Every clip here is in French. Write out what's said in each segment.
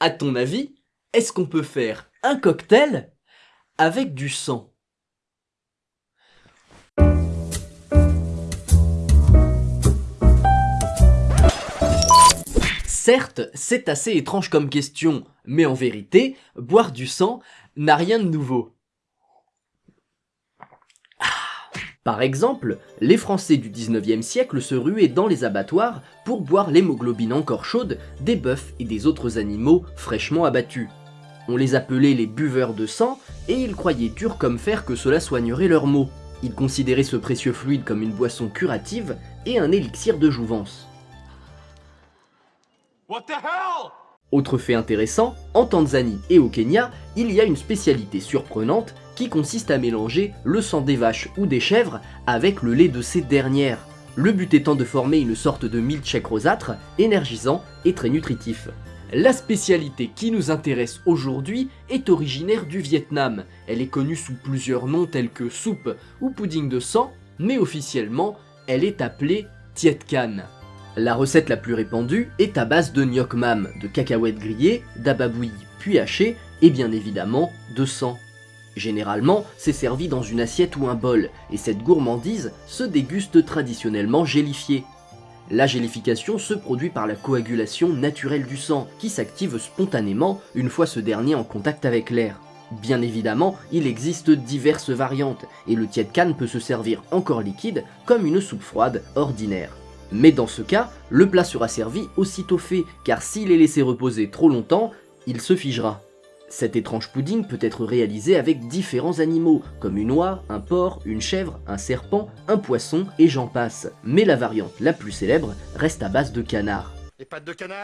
À ton avis, est-ce qu'on peut faire un cocktail avec du sang? Certes, c'est assez étrange comme question, mais en vérité, boire du sang n'a rien de nouveau. Ah. Par exemple, les Français du 19e siècle se ruaient dans les abattoirs pour boire l'hémoglobine encore chaude des bœufs et des autres animaux fraîchement abattus. On les appelait les buveurs de sang et ils croyaient dur comme fer que cela soignerait leurs maux. Ils considéraient ce précieux fluide comme une boisson curative et un élixir de jouvence. Autre fait intéressant, en Tanzanie et au Kenya, il y a une spécialité surprenante qui consiste à mélanger le sang des vaches ou des chèvres avec le lait de ces dernières, le but étant de former une sorte de milkshake rosâtre, énergisant et très nutritif. La spécialité qui nous intéresse aujourd'hui est originaire du Vietnam. Elle est connue sous plusieurs noms tels que soupe ou pudding de sang, mais officiellement, elle est appelée Tiet Can. La recette la plus répandue est à base de gnoc mam, de cacahuètes grillées, d'ababouilles puis hachées et bien évidemment de sang. Généralement, c'est servi dans une assiette ou un bol, et cette gourmandise se déguste traditionnellement gélifiée. La gélification se produit par la coagulation naturelle du sang, qui s'active spontanément une fois ce dernier en contact avec l'air. Bien évidemment, il existe diverses variantes, et le tiède canne peut se servir encore liquide comme une soupe froide ordinaire. Mais dans ce cas, le plat sera servi aussitôt fait, car s'il est laissé reposer trop longtemps, il se figera. Cet étrange pudding peut être réalisé avec différents animaux, comme une oie, un porc, une chèvre, un serpent, un poisson et j'en passe. Mais la variante la plus célèbre reste à base de canard. Les pattes de canard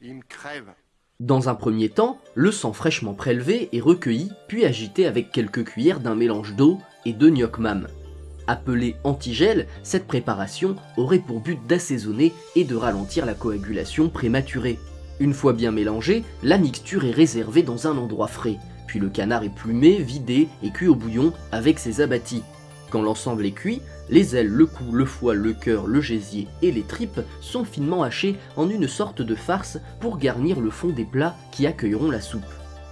Il me crève. Dans un premier temps, le sang fraîchement prélevé est recueilli puis agité avec quelques cuillères d'un mélange d'eau et de gnoc mam. Appelée antigel, cette préparation aurait pour but d'assaisonner et de ralentir la coagulation prématurée. Une fois bien mélangée, la mixture est réservée dans un endroit frais, puis le canard est plumé, vidé et cuit au bouillon avec ses abattis. Quand l'ensemble est cuit, les ailes, le cou, le foie, le cœur, le gésier et les tripes sont finement hachés en une sorte de farce pour garnir le fond des plats qui accueilleront la soupe.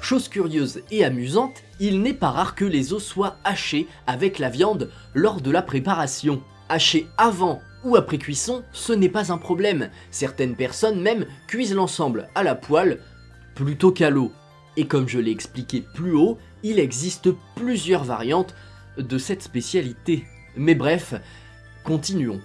Chose curieuse et amusante, il n'est pas rare que les os soient hachés avec la viande lors de la préparation. Hacher avant ou après cuisson, ce n'est pas un problème. Certaines personnes même cuisent l'ensemble à la poêle plutôt qu'à l'eau. Et comme je l'ai expliqué plus haut, il existe plusieurs variantes de cette spécialité. Mais bref, continuons.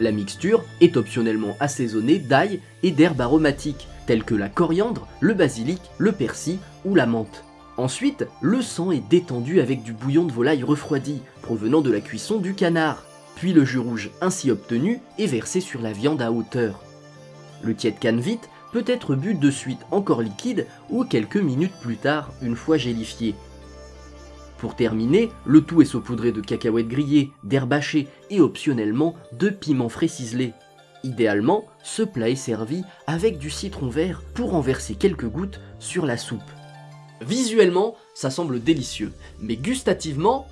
La mixture est optionnellement assaisonnée d'ail et d'herbes aromatiques, telles que la coriandre, le basilic, le persil ou la menthe. Ensuite, le sang est détendu avec du bouillon de volaille refroidi, provenant de la cuisson du canard. Puis le jus rouge ainsi obtenu est versé sur la viande à hauteur. Le tiède canne vite peut être bu de suite encore liquide ou quelques minutes plus tard une fois gélifié. Pour terminer, le tout est saupoudré de cacahuètes grillées, d'herbes hachées et optionnellement de piments frais ciselés. Idéalement, ce plat est servi avec du citron vert pour en verser quelques gouttes sur la soupe. Visuellement, ça semble délicieux, mais gustativement,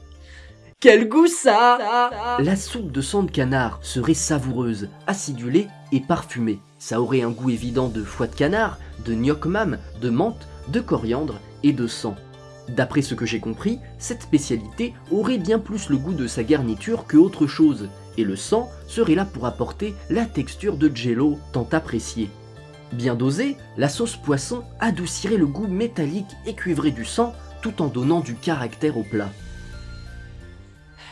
quel goût ça La soupe de sang de canard serait savoureuse, acidulée et parfumée. Ça aurait un goût évident de foie de canard, de gnoc mam, de menthe, de coriandre et de sang. D'après ce que j'ai compris, cette spécialité aurait bien plus le goût de sa garniture que autre chose, et le sang serait là pour apporter la texture de jello tant appréciée. Bien dosée, la sauce poisson adoucirait le goût métallique et cuivré du sang tout en donnant du caractère au plat.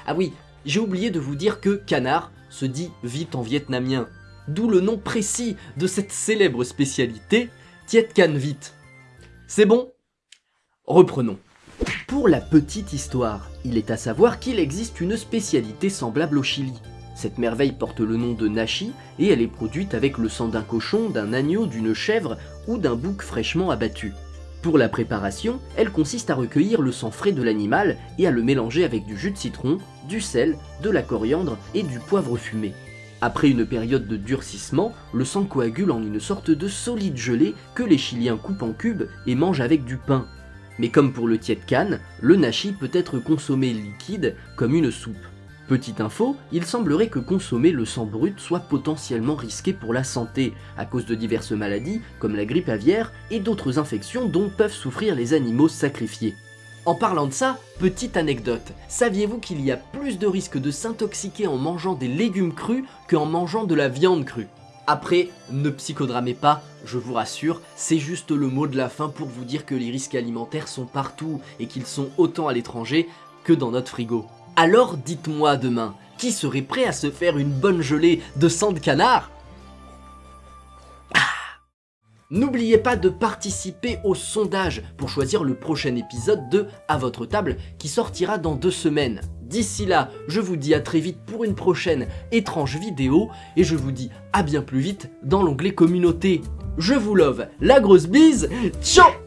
Ah oui, j'ai oublié de vous dire que canard se dit vite en vietnamien, d'où le nom précis de cette célèbre spécialité, Tiet Can Vite. C'est bon? Reprenons. Pour la petite histoire, il est à savoir qu'il existe une spécialité semblable au Chili. Cette merveille porte le nom de nashi et elle est produite avec le sang d'un cochon, d'un agneau, d'une chèvre ou d'un bouc fraîchement abattu. Pour la préparation, elle consiste à recueillir le sang frais de l'animal et à le mélanger avec du jus de citron, du sel, de la coriandre et du poivre fumé. Après une période de durcissement, le sang coagule en une sorte de solide gelée que les Chiliens coupent en cubes et mangent avec du pain. Mais comme pour le tiède canne, le nashi peut être consommé liquide comme une soupe. Petite info, il semblerait que consommer le sang brut soit potentiellement risqué pour la santé, à cause de diverses maladies comme la grippe aviaire et d'autres infections dont peuvent souffrir les animaux sacrifiés. En parlant de ça, petite anecdote, saviez-vous qu'il y a plus de risques de s'intoxiquer en mangeant des légumes crus qu'en mangeant de la viande crue? Après, ne psychodramez pas, je vous rassure, c'est juste le mot de la fin pour vous dire que les risques alimentaires sont partout et qu'ils sont autant à l'étranger que dans notre frigo. Alors dites-moi demain, qui serait prêt à se faire une bonne gelée de sang de canard? Ah N'oubliez pas de participer au sondage pour choisir le prochain épisode de À votre table qui sortira dans deux semaines. D'ici là, je vous dis à très vite pour une prochaine étrange vidéo et je vous dis à bien plus vite dans l'onglet communauté. Je vous love, la grosse bise, ciao